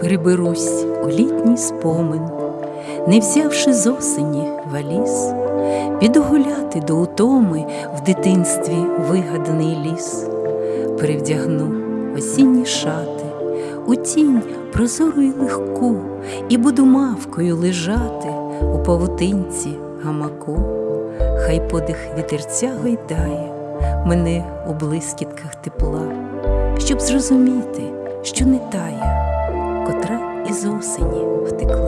Переберусь у літній спомин, не взявши з осені валіз, піду гуляти до утоми в дитинстві вигаданий ліс, перевдягну осінні шати, у тінь прозору й легку, і буду мавкою лежати у павутинці гамаку, хай подих вітерця гойдає мене у блискітках тепла, щоб зрозуміти, що не тая, котра із осені втекла.